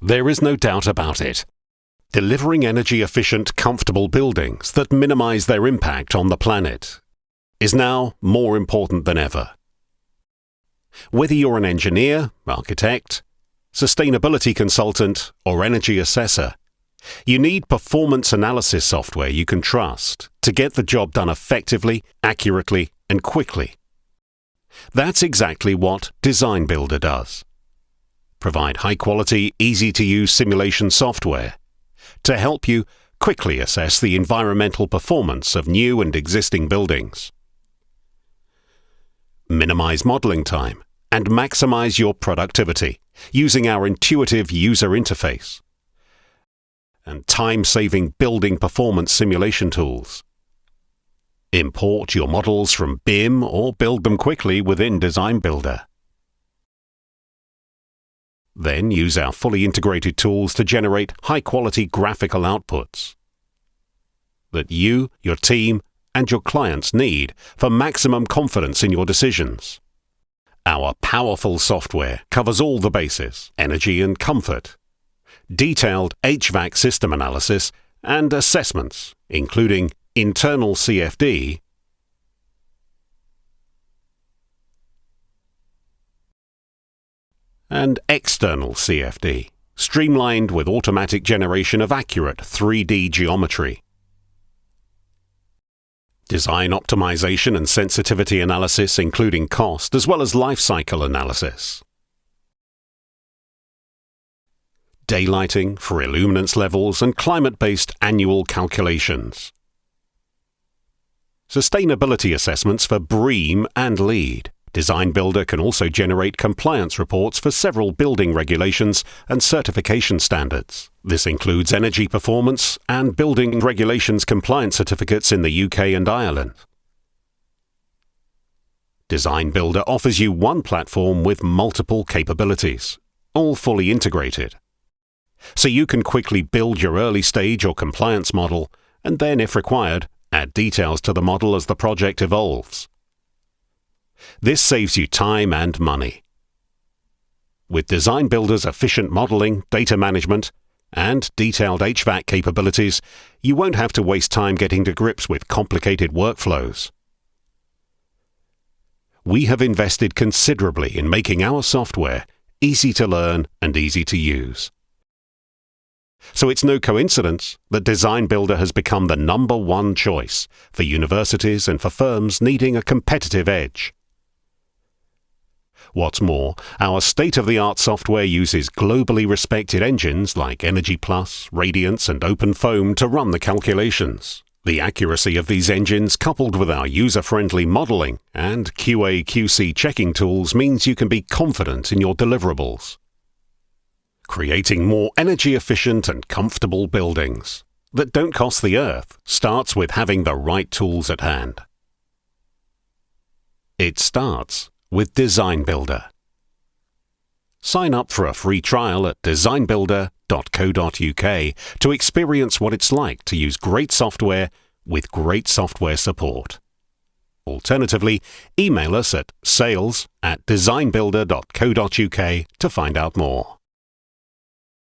There is no doubt about it. Delivering energy efficient, comfortable buildings that minimize their impact on the planet is now more important than ever. Whether you're an engineer, architect, sustainability consultant, or energy assessor, you need performance analysis software you can trust to get the job done effectively, accurately, and quickly. That's exactly what Design Builder does. Provide high quality, easy to use simulation software to help you quickly assess the environmental performance of new and existing buildings. Minimize modeling time and maximize your productivity using our intuitive user interface and time-saving building performance simulation tools. Import your models from BIM or build them quickly within Design Builder. Then use our fully integrated tools to generate high-quality graphical outputs that you, your team, and your clients need for maximum confidence in your decisions. Our powerful software covers all the bases, energy and comfort, detailed HVAC system analysis, and assessments, including internal CFD, and external CFD, streamlined with automatic generation of accurate 3D geometry. Design optimization and sensitivity analysis, including cost, as well as life cycle analysis. daylighting for illuminance levels and climate-based annual calculations. Sustainability assessments for BREEAM and LEED. Design Builder can also generate compliance reports for several building regulations and certification standards. This includes energy performance and building regulations compliance certificates in the UK and Ireland. Design Builder offers you one platform with multiple capabilities, all fully integrated so you can quickly build your early stage or compliance model, and then, if required, add details to the model as the project evolves. This saves you time and money. With Design Builder's efficient modeling, data management, and detailed HVAC capabilities, you won't have to waste time getting to grips with complicated workflows. We have invested considerably in making our software easy to learn and easy to use. So it's no coincidence that Design Builder has become the number one choice for universities and for firms needing a competitive edge. What's more, our state-of-the-art software uses globally respected engines like Energy Plus, Radiance and OpenFOAM to run the calculations. The accuracy of these engines coupled with our user-friendly modeling and QA/QC checking tools means you can be confident in your deliverables creating more energy efficient and comfortable buildings that don't cost the earth starts with having the right tools at hand. It starts with Design Builder. Sign up for a free trial at designbuilder.co.uk to experience what it's like to use great software with great software support. Alternatively, email us at sales at designbuilder.co.uk to find out more.